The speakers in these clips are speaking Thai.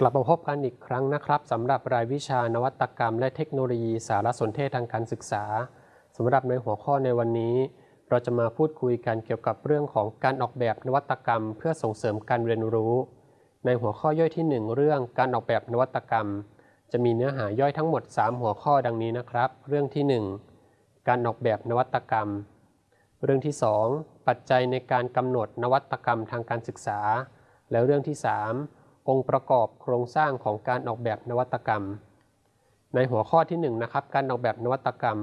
กลับมาพบกันอีกครั้งนะครับสำหรับรายวิชานวัตกรรม และเทคโนโลยีสารสนเทศทางการศึกษาสำหรับในหัวข้อในวันนี้ เราจะมาพูดคุยกันเกี่ยวกับเรื่องของการออกแบบนวัตกรรม เพื่อส่งเสริมการเรียนรู้ ในหัวข้อย่อยที่ 1 เรื่องการออกแบบนวัตกรรม จะมีเนื้อหาย่อยทั้งหมด 3 หัวข้อดังนี้นะครับ เรื่องที่ 1 การออกแบบนวัตกรรม เรื่องที่ 2 ปัจจัยในการกำหนดนวัตกรรมทางการศึกษา และเรื่องที่ 3 องค์ประกอบโครงสร้างของการออกแบบนวัตกรรม ในหัวข้อที่1นนะครับการออกแบบนวัตกรรม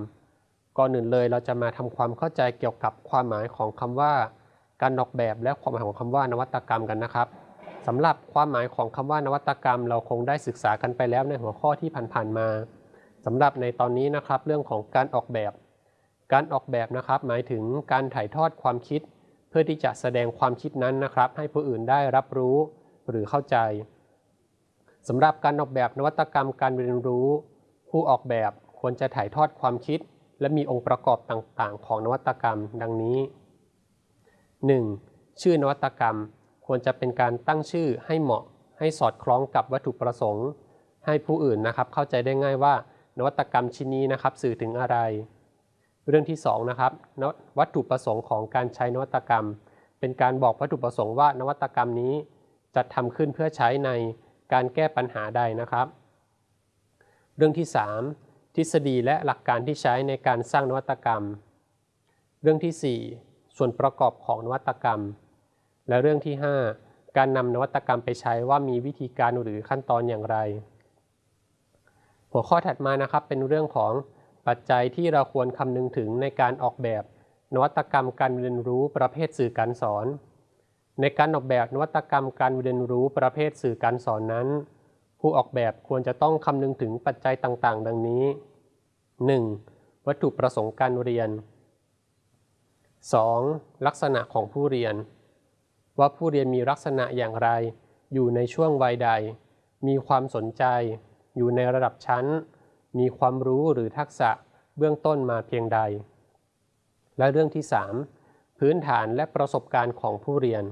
ก่อนอื่นเลยเราจะมาทำความเข้าใจเกี่ยวกับความหมายของคำว่า การออกแบบและความหมายของคำว่านวัตกรรมกันนะครับสำหรับความหมายของคำว่านวัตกรรม เราคงได้ศึกษากันไปแล้วในหัวข้อที่ผ่านๆมาสำหรับในตอนนี้นะครับเรื่องของการออกแบบ การออกแบบนะครับ หมายถึงการถ่ายทอดความคิด เพื่อที่จะแสดงความคิดนั้นนะครับ ให้ผู้อื่นได้รับรู้ หรือเข้าใจสำหรับการออกแบบนวัตกรรมการเรียนรู้ ผู้ออกแบบควรจะถ่ายทอดความคิด และมีองค์ประกอบต่างๆ ของนวัตกรรมดังนี้ 1. ชื่อนวัตกรรมควรจะเป็นการตั้งชื่อให้เหมาะ ให้สอดคล้องกับวัตถุประสงค์ ให้ผู้อื่นนะครับเข้าใจได้ง่ายว่า นวัตกรรมชิ้นนี้นะครับสื่อถึงอะไร เรื่องที่2นะครับวัตถุประสงค์ของการใช้นวัตกรรม เป็นการบอกวัตถุประสงค์ว่านวัตกรรมนี้ จัดทำขึ้นเพื่อใช้ในการแก้ปัญหาใดนะครับ เรื่องที่ 3 ทฤษฎีและหลักการที่ใช้ในการสร้างนวัตกรรม เรื่องที่ 4 ส่วนประกอบของนวัตกรรม และเรื่องที่ 5 การนำนวัตกรรมไปใช้ว่ามีวิธีการหรือขั้นตอนอย่างไร หัวข้อถัดมานะครับเป็นเรื่องของปัจจัยที่เราควรคำนึงถึงในการออกแบบ นวัตกรรมการเรียนรู้ประเภทสื่อการสอน ในการออกแบบนวัตกรรมการเรียนรู้ประเภทสื่อการสอนนั้น ผู้ออกแบบควรจะต้องคำนึงถึงปัจจัยต่างๆ ดังนี้ 1. วัตถุประสงค์การเรียน 2. ลักษณะของผู้เรียน ว่าผู้เรียนมีลักษณะอย่างไร อยู่ในช่วงวัยใด มีความสนใจ อยู่ในระดับชั้น มีความรู้หรือทักษะเบื้องต้นมาเพียงใด และเรื่องที่ 3 พื้นฐานและประสบการณ์ของผู้เรียน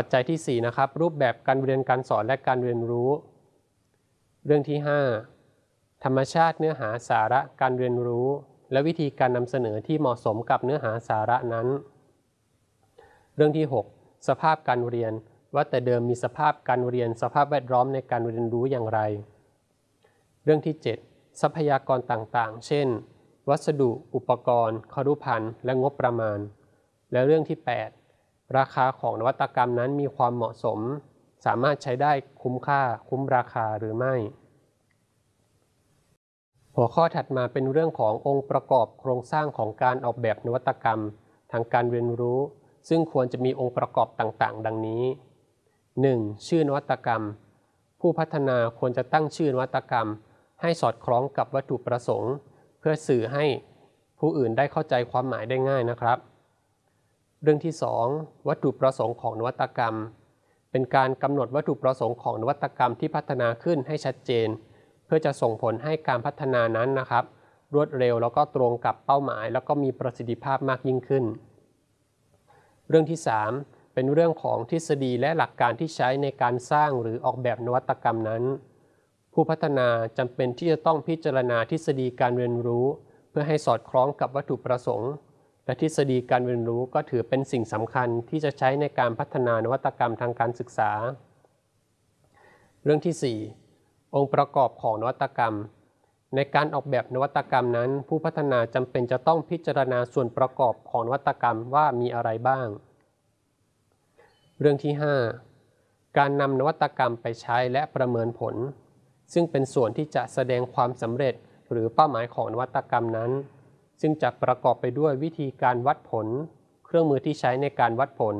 ปัจจัยที่ 4 นะครับ รูปแบบการเรียนการสอนและการเรียนรู้ เรื่องที่ 5 ธรรมชาติเนื้อหาสาระการเรียนรู้ และวิธีการนำเสนอที่เหมาะสมกับเนื้อหาสาระนั้น เรื่องที่ 6 สภาพการเรียนว่าแต่เดิมมีสภาพการเรียน สภาพแวดล้อมในการเรียนรู้อย่างไร เรื่องที่ 7 ทรัพยากรต่างๆ เช่น วัสดุ อุปกรณ์ ครุพันธ์และงบประมาณ และเรื่องที่ 8 ราคาของนวัตกรรมนั้นมีความเหมาะสม สามารถใช้ได้คุ้มค่าคุ้มราคาหรือไม่ หัวข้อถัดมาเป็นเรื่องขององค์ประกอบโครงสร้างของการออกแบบนวัตกรรม ทางการเรียนรู้ ซึ่งควรจะมีองค์ประกอบต่างๆ ดังนี้ 1. ชื่อนวัตกรรม ผู้พัฒนาควรจะตั้งชื่อนวัตกรรม ให้สอดคล้องกับวัตถุประสงค์ เพื่อสื่อให้ผู้อื่นได้เข้าใจความหมายได้ง่ายนะครับ เรื่องที่ 2 วัตถุประสงค์ของนวัตกรรม เป็นการกำหนดวัตถุประสงค์ของนวัตกรรมที่พัฒนาขึ้นให้ชัดเจน เพื่อจะส่งผลให้การพัฒนานั้นนะครับ รวดเร็วแล้วก็ตรงกับเป้าหมาย แล้วก็มีประสิทธิภาพมากยิ่งขึ้น เรื่องที่ 3 เป็นเรื่องของทฤษฎีและหลักการที่ใช้ในการสร้างหรือออกแบบนวัตกรรมนั้น ผู้พัฒนาจำเป็นที่จะต้องพิจารณาทฤษฎีการเรียนรู้ เพื่อให้สอดคล้องกับวัตถุประสงค์ และทฤษฎีการเรียนรู้ก็ถือเป็นสิ่งสำคัญที่จะใช้ในการพัฒนานวัตกรรมทางการศึกษา เรื่องที่ 4 องค์ประกอบของนวัตกรรม ในการออกแบบนวัตกรรมนั้น ผู้พัฒนาจำเป็นจะต้องพิจารณาส่วนประกอบของนวัตกรรมว่ามีอะไรบ้าง เรื่องที่ 5 การนำนวัตกรรมไปใช้และประเมินผล ซึ่งเป็นส่วนที่จะแสดงความสำเร็จหรือเป้าหมายของนวัตกรรมนั้น ซึ่งจะประกอบไปด้วยวิธีการวัดผล เครื่องมือที่ใช้ในการวัดผล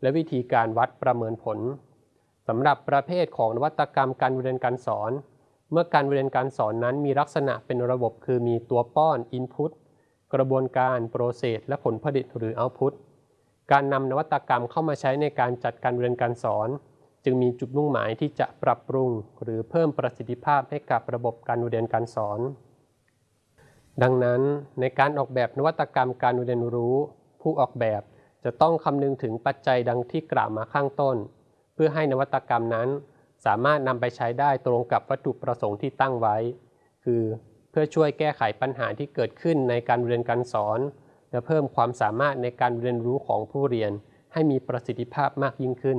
และวิธีการวัดประเมินผลสำหรับประเภทของนวัตกรรมการเรียนการสอน เมื่อการเรียนการสอนนั้นมีลักษณะเป็นระบบคือมีตัวป้อน Input กระบวนการ Process และผลผลิตหรือ Output การนำนวัตกรรมเข้ามาใช้ในการจัดการเรียนการสอน จึงมีจุดมุ่งหมายที่จะปรับปรุง หรือเพิ่มประสิทธิภาพให้กับระบบการเรียนการสอน ดังนั้นในการออกแบบนวัตกรรมการเรียนรู้ ผู้ออกแบบจะต้องคำนึงถึงปัจจัยดังที่กล่าวมาข้างต้น เพื่อให้นวัตกรรมนั้น สามารถนำไปใช้ได้ตรงกับวัตถุประสงค์ที่ตั้งไว้ คือเพื่อช่วยแก้ไขปัญหาที่เกิดขึ้นในการเรียนการสอน และเพิ่มความสามารถในการเรียนรู้ของผู้เรียนให้มีประสิทธิภาพมากยิ่งขึ้น